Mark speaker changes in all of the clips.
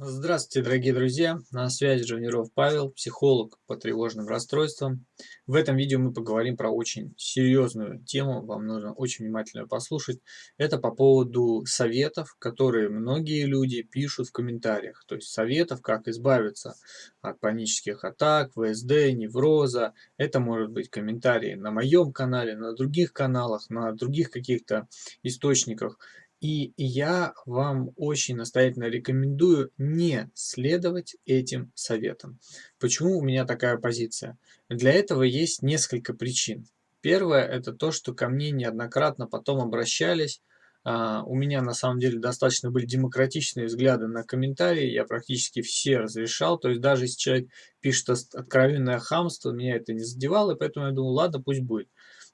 Speaker 1: Здравствуйте, дорогие друзья! На связи Живниров Павел, психолог по тревожным расстройствам. В этом видео мы поговорим про очень серьезную тему, вам нужно очень внимательно послушать. Это по поводу советов, которые многие люди пишут в комментариях. То есть советов, как избавиться от панических атак, ВСД, невроза. Это может быть комментарии на моем канале, на других каналах, на других каких-то источниках. И я вам очень настоятельно рекомендую не следовать этим советам. Почему у меня такая позиция? Для этого есть несколько причин. Первое, это то, что ко мне неоднократно потом обращались. А, у меня на самом деле достаточно были демократичные взгляды на комментарии, я практически все разрешал. То есть даже если человек пишет откровенное хамство, меня это не задевало, и поэтому я думал, ладно, пусть будет.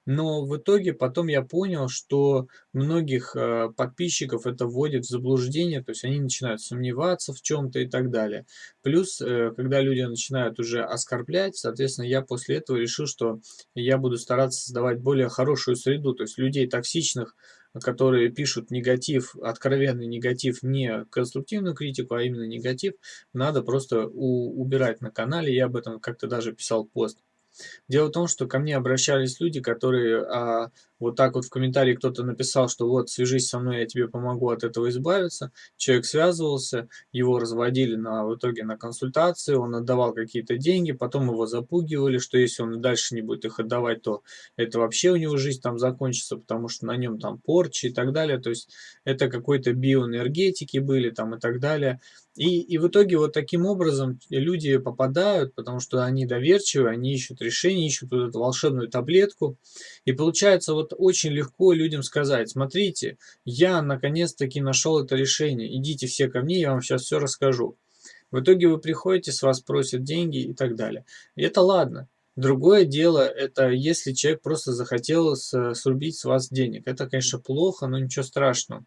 Speaker 1: Но в итоге потом я понял, что многих э, подписчиков это вводит в заблуждение, то есть они начинают сомневаться в чем-то и так далее. Плюс, э, когда люди начинают уже оскорблять, соответственно, я после этого решил, что я буду стараться создавать более хорошую среду, то есть людей токсичных, которые пишут негатив, откровенный негатив, не конструктивную критику, а именно негатив, надо просто убирать на канале. Я об этом как-то даже писал пост. Дело в том, что ко мне обращались люди, которые а, вот так вот в комментарии кто-то написал, что вот свяжись со мной, я тебе помогу от этого избавиться. Человек связывался, его разводили на, в итоге на консультации, он отдавал какие-то деньги, потом его запугивали, что если он дальше не будет их отдавать, то это вообще у него жизнь там закончится, потому что на нем там порчи и так далее. То есть это какой-то биоэнергетики были там и так далее. И, и в итоге вот таким образом люди попадают, потому что они доверчивы, они ищут решение, ищут вот эту волшебную таблетку. И получается вот очень легко людям сказать, смотрите, я наконец-таки нашел это решение, идите все ко мне, я вам сейчас все расскажу. В итоге вы приходите, с вас просят деньги и так далее. И это ладно. Другое дело, это если человек просто захотел срубить с вас денег. Это, конечно, плохо, но ничего страшного.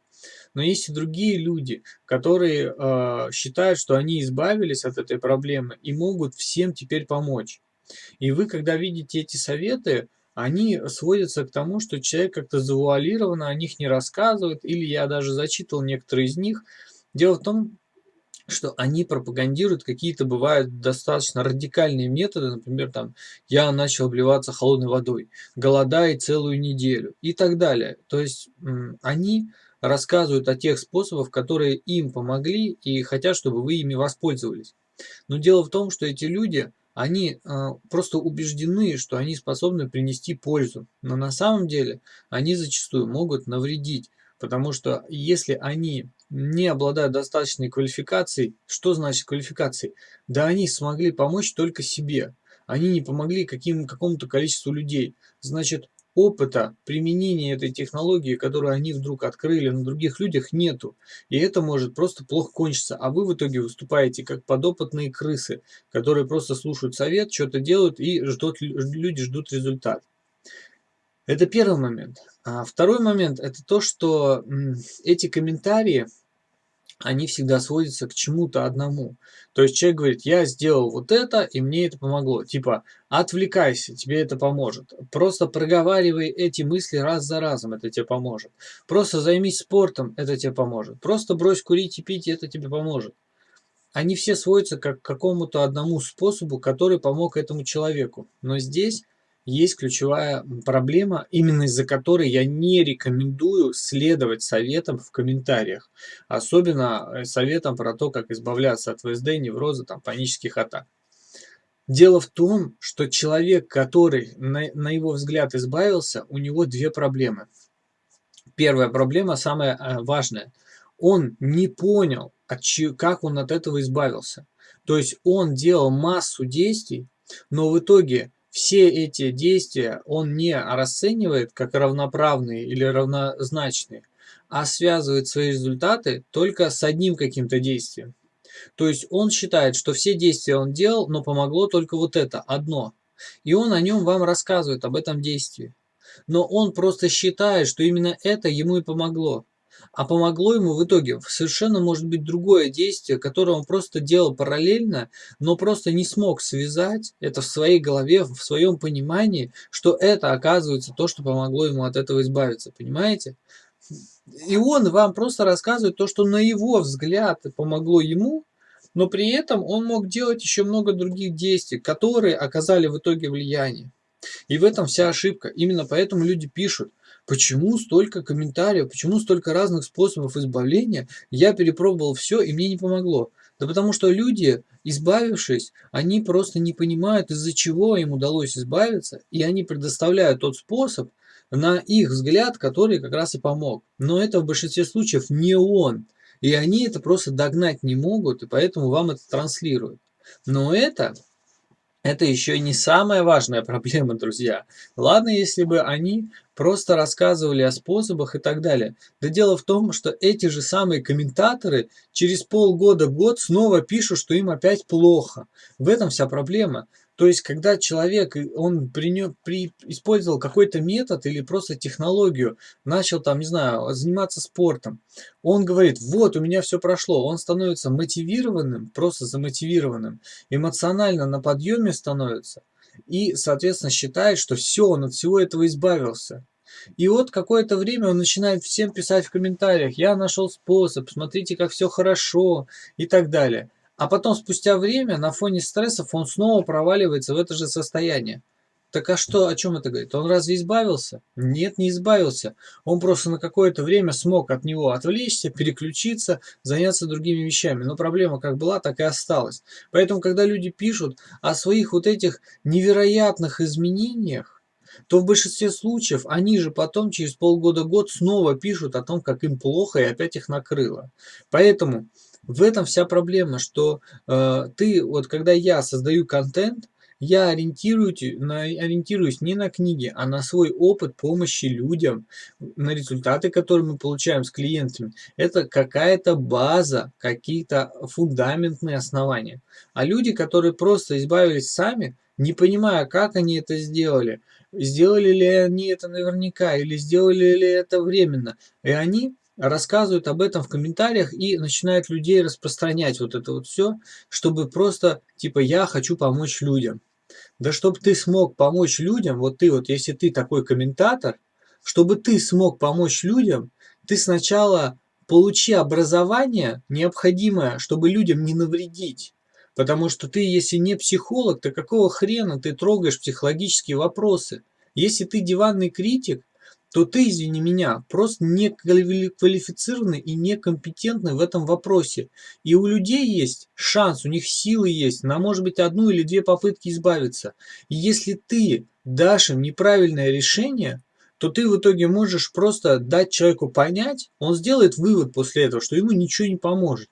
Speaker 1: Но есть и другие люди, которые э, считают, что они избавились от этой проблемы и могут всем теперь помочь. И вы, когда видите эти советы, они сводятся к тому, что человек как-то завуалированно о них не рассказывает, или я даже зачитывал некоторые из них. Дело в том, что они пропагандируют какие-то, бывают, достаточно радикальные методы, например, там, я начал обливаться холодной водой, голодая целую неделю и так далее. То есть они рассказывают о тех способах, которые им помогли и хотят, чтобы вы ими воспользовались. Но дело в том, что эти люди, они э, просто убеждены, что они способны принести пользу. Но на самом деле они зачастую могут навредить. Потому что если они не обладают достаточной квалификацией, что значит квалификацией? Да они смогли помочь только себе. Они не помогли каким, какому-то количеству людей. Значит, опыта применения этой технологии, которую они вдруг открыли на других людях, нету. И это может просто плохо кончиться. А вы в итоге выступаете как подопытные крысы, которые просто слушают совет, что-то делают и ждут, люди ждут результат. Это первый момент. А второй момент – это то, что эти комментарии, они всегда сводятся к чему-то одному. То есть человек говорит, я сделал вот это, и мне это помогло. Типа, отвлекайся, тебе это поможет. Просто проговаривай эти мысли раз за разом, это тебе поможет. Просто займись спортом, это тебе поможет. Просто брось курить и пить, это тебе поможет. Они все сводятся как к какому-то одному способу, который помог этому человеку. Но здесь есть ключевая проблема, именно из-за которой я не рекомендую следовать советам в комментариях. Особенно э, советам про то, как избавляться от ВСД, невроза, там, панических атак. Дело в том, что человек, который на, на его взгляд избавился, у него две проблемы. Первая проблема, самая э, важная. Он не понял, от чьи, как он от этого избавился. То есть он делал массу действий, но в итоге все эти действия он не расценивает как равноправные или равнозначные, а связывает свои результаты только с одним каким-то действием. То есть он считает, что все действия он делал, но помогло только вот это, одно. И он о нем вам рассказывает, об этом действии. Но он просто считает, что именно это ему и помогло. А помогло ему в итоге совершенно может быть другое действие, которое он просто делал параллельно, но просто не смог связать это в своей голове, в своем понимании, что это оказывается то, что помогло ему от этого избавиться. Понимаете? И он вам просто рассказывает то, что на его взгляд помогло ему, но при этом он мог делать еще много других действий, которые оказали в итоге влияние. И в этом вся ошибка. Именно поэтому люди пишут, почему столько комментариев, почему столько разных способов избавления, я перепробовал все и мне не помогло. Да потому что люди, избавившись, они просто не понимают, из-за чего им удалось избавиться, и они предоставляют тот способ, на их взгляд, который как раз и помог. Но это в большинстве случаев не он. И они это просто догнать не могут, и поэтому вам это транслируют. Но это, это еще не самая важная проблема, друзья. Ладно, если бы они просто рассказывали о способах и так далее. Да дело в том, что эти же самые комментаторы через полгода-год снова пишут, что им опять плохо. В этом вся проблема. То есть, когда человек, он при, при, использовал какой-то метод или просто технологию, начал там, не знаю, заниматься спортом, он говорит, вот, у меня все прошло, он становится мотивированным, просто замотивированным, эмоционально на подъеме становится, и, соответственно, считает, что все, он от всего этого избавился. И вот какое-то время он начинает всем писать в комментариях, я нашел способ, смотрите, как все хорошо и так далее. А потом, спустя время, на фоне стрессов, он снова проваливается в это же состояние. Так а что, о чем это говорит? Он разве избавился? Нет, не избавился. Он просто на какое-то время смог от него отвлечься, переключиться, заняться другими вещами. Но проблема как была, так и осталась. Поэтому, когда люди пишут о своих вот этих невероятных изменениях, то в большинстве случаев они же потом через полгода-год снова пишут о том, как им плохо и опять их накрыло. Поэтому в этом вся проблема, что э, ты, вот когда я создаю контент, я ориентируюсь, на, ориентируюсь не на книги, а на свой опыт помощи людям, на результаты, которые мы получаем с клиентами. Это какая-то база, какие-то фундаментные основания. А люди, которые просто избавились сами, не понимая, как они это сделали, сделали ли они это наверняка или сделали ли это временно, и они рассказывают об этом в комментариях и начинают людей распространять вот это вот все, чтобы просто, типа, я хочу помочь людям. Да чтобы ты смог помочь людям, вот ты вот, если ты такой комментатор, чтобы ты смог помочь людям, ты сначала получи образование необходимое, чтобы людям не навредить. Потому что ты, если не психолог, то какого хрена ты трогаешь психологические вопросы? Если ты диванный критик, то ты, извини меня, просто не квалифицированный и некомпетентный в этом вопросе. И у людей есть шанс, у них силы есть на, может быть, одну или две попытки избавиться. И если ты дашь им неправильное решение, то ты в итоге можешь просто дать человеку понять, он сделает вывод после этого, что ему ничего не поможет.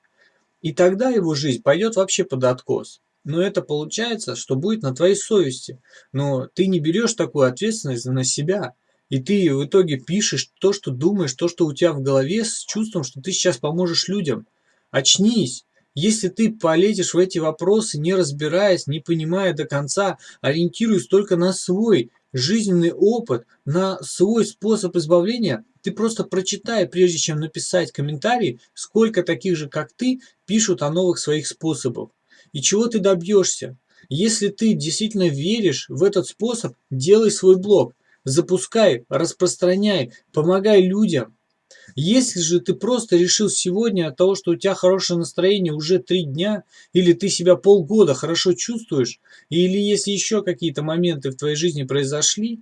Speaker 1: И тогда его жизнь пойдет вообще под откос. Но это получается, что будет на твоей совести. Но ты не берешь такую ответственность на себя. И ты в итоге пишешь то, что думаешь, то, что у тебя в голове, с чувством, что ты сейчас поможешь людям. Очнись! Если ты полезешь в эти вопросы, не разбираясь, не понимая до конца, ориентируясь только на свой жизненный опыт, на свой способ избавления, ты просто прочитай, прежде чем написать комментарий, сколько таких же, как ты, пишут о новых своих способах. И чего ты добьешься? Если ты действительно веришь в этот способ, делай свой блог – запускай, распространяй, помогай людям. Если же ты просто решил сегодня от того, что у тебя хорошее настроение уже три дня, или ты себя полгода хорошо чувствуешь, или если еще какие-то моменты в твоей жизни произошли,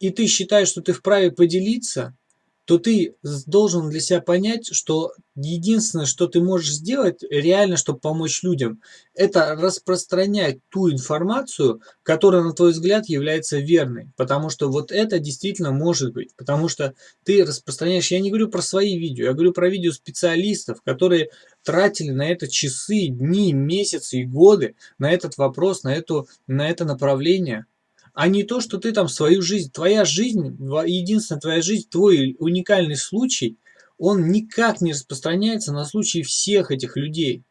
Speaker 1: и ты считаешь, что ты вправе поделиться, то ты должен для себя понять, что единственное, что ты можешь сделать реально, чтобы помочь людям, это распространять ту информацию, которая, на твой взгляд, является верной. Потому что вот это действительно может быть. Потому что ты распространяешь, я не говорю про свои видео, я говорю про видео специалистов, которые тратили на это часы, дни, месяцы и годы, на этот вопрос, на, эту, на это направление а не то, что ты там свою жизнь, твоя жизнь, единственная твоя жизнь, твой уникальный случай, он никак не распространяется на случай всех этих людей.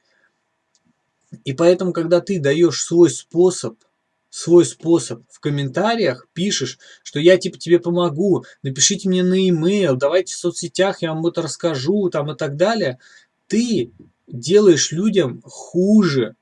Speaker 1: И поэтому, когда ты даешь свой способ, свой способ в комментариях, пишешь, что я типа тебе помогу, напишите мне на e-mail, давайте в соцсетях, я вам это расскажу, там и так далее, ты делаешь людям хуже,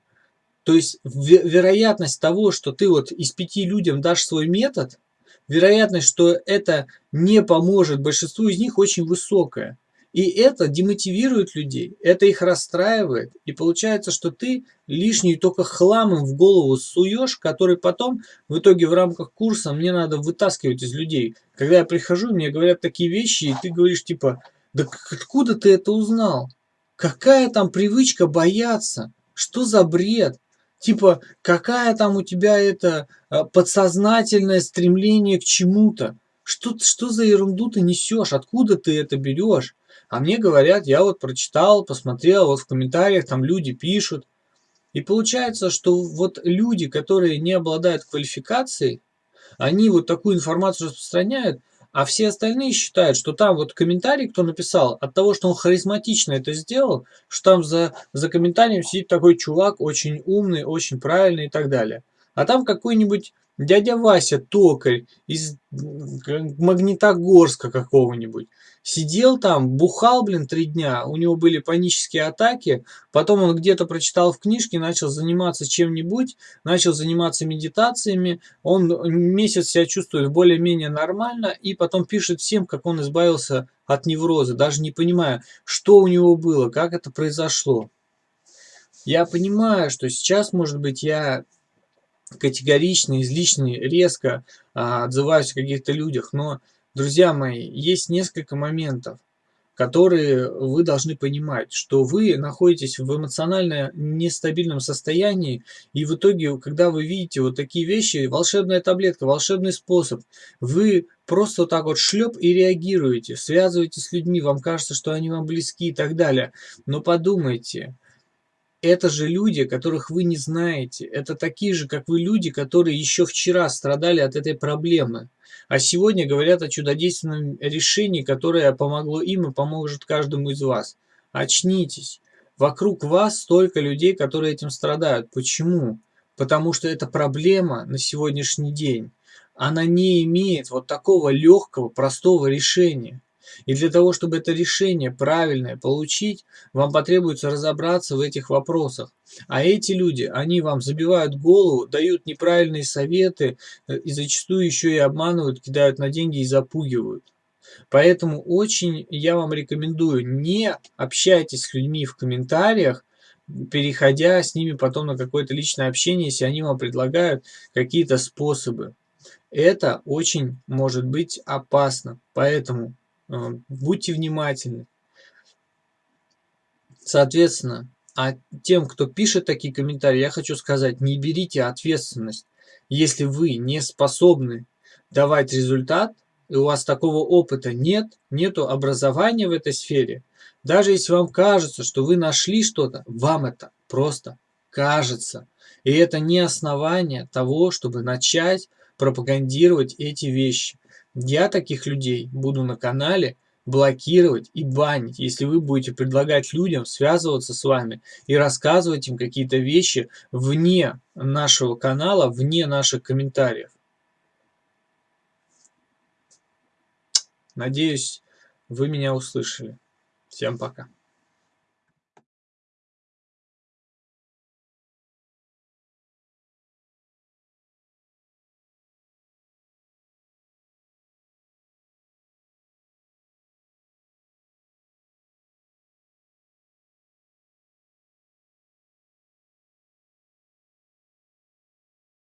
Speaker 1: то есть вероятность того, что ты вот из пяти людям дашь свой метод, вероятность, что это не поможет большинству из них очень высокая. И это демотивирует людей, это их расстраивает. И получается, что ты лишний только хламом в голову суешь, который потом в итоге в рамках курса мне надо вытаскивать из людей. Когда я прихожу, мне говорят такие вещи, и ты говоришь типа, да откуда ты это узнал? Какая там привычка бояться? Что за бред? Типа, какая там у тебя это а, подсознательное стремление к чему-то? Что, что за ерунду ты несешь? Откуда ты это берешь? А мне говорят, я вот прочитал, посмотрел, вот в комментариях там люди пишут. И получается, что вот люди, которые не обладают квалификацией, они вот такую информацию распространяют, а все остальные считают, что там вот комментарий, кто написал, от того, что он харизматично это сделал, что там за, за комментарием сидит такой чувак, очень умный, очень правильный и так далее. А там какой-нибудь дядя Вася Токарь из Магнитогорска какого-нибудь. Сидел там, бухал, блин, три дня, у него были панические атаки, потом он где-то прочитал в книжке, начал заниматься чем-нибудь, начал заниматься медитациями, он месяц себя чувствует более-менее нормально, и потом пишет всем, как он избавился от невроза, даже не понимая, что у него было, как это произошло. Я понимаю, что сейчас, может быть, я категорично, излишне, резко а, отзываюсь о каких-то людях, но, друзья мои, есть несколько моментов, которые вы должны понимать, что вы находитесь в эмоционально нестабильном состоянии, и в итоге, когда вы видите вот такие вещи, волшебная таблетка, волшебный способ, вы просто вот так вот шлеп и реагируете, связываетесь с людьми, вам кажется, что они вам близки и так далее. Но подумайте, это же люди, которых вы не знаете. Это такие же, как вы люди, которые еще вчера страдали от этой проблемы. А сегодня говорят о чудодейственном решении, которое помогло им и поможет каждому из вас. Очнитесь. Вокруг вас столько людей, которые этим страдают. Почему? Потому что это проблема на сегодняшний день. Она не имеет вот такого легкого, простого решения. И для того, чтобы это решение правильное получить, вам потребуется разобраться в этих вопросах. А эти люди, они вам забивают голову, дают неправильные советы э, и зачастую еще и обманывают, кидают на деньги и запугивают. Поэтому очень я вам рекомендую, не общайтесь с людьми в комментариях, переходя с ними потом на какое-то личное общение, если они вам предлагают какие-то способы. Это очень может быть опасно. Поэтому будьте внимательны. Соответственно, а тем, кто пишет такие комментарии, я хочу сказать, не берите ответственность. Если вы не способны давать результат, и у вас такого опыта нет, нету образования в этой сфере, даже если вам кажется, что вы нашли что-то, вам это просто кажется. И это не основание того, чтобы начать пропагандировать эти вещи. Я таких людей буду на канале блокировать и банить, если вы будете предлагать людям связываться с вами и рассказывать им какие-то вещи вне нашего канала, вне наших комментариев. Надеюсь, вы меня услышали. Всем пока.